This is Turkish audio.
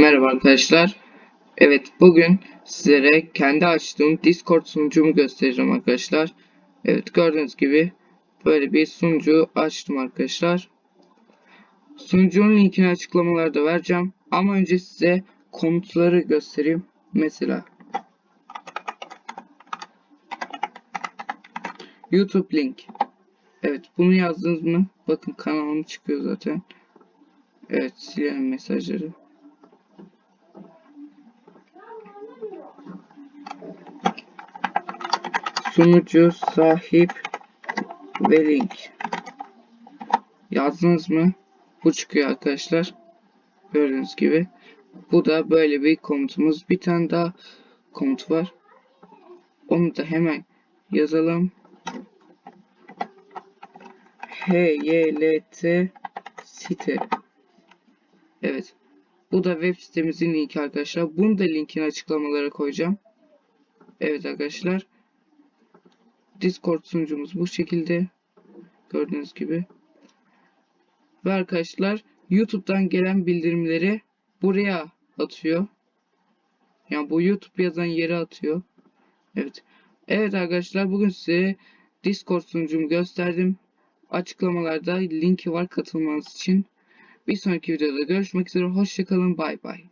Merhaba arkadaşlar. Evet bugün sizlere kendi açtığım Discord sunucumu göstereceğim arkadaşlar. Evet gördüğünüz gibi böyle bir sunucu açtım arkadaşlar. Sunucunun linkini açıklamalarda vereceğim. Ama önce size komutları göstereyim. Mesela YouTube link. Evet bunu yazdınız mı? Bakın kanalım çıkıyor zaten. Evet silelim mesajları. Sunucu, sahip ve link. Yazdınız mı? Bu çıkıyor arkadaşlar. Gördüğünüz gibi. Bu da böyle bir komutumuz. Bir tane daha komut var. Onu da hemen yazalım. HYLT site. Evet. Bu da web sitemizin linki arkadaşlar. Bunu da linkini açıklamalara koyacağım. Evet arkadaşlar. Discord sunucumuz bu şekilde. Gördüğünüz gibi. Ve arkadaşlar YouTube'dan gelen bildirimleri buraya atıyor. Yani bu YouTube yazan yere atıyor. Evet. Evet arkadaşlar bugün size Discord sunucumu gösterdim. Açıklamalarda linki var katılmanız için. Bir sonraki videoda görüşmek üzere. Hoşçakalın. Bay bay.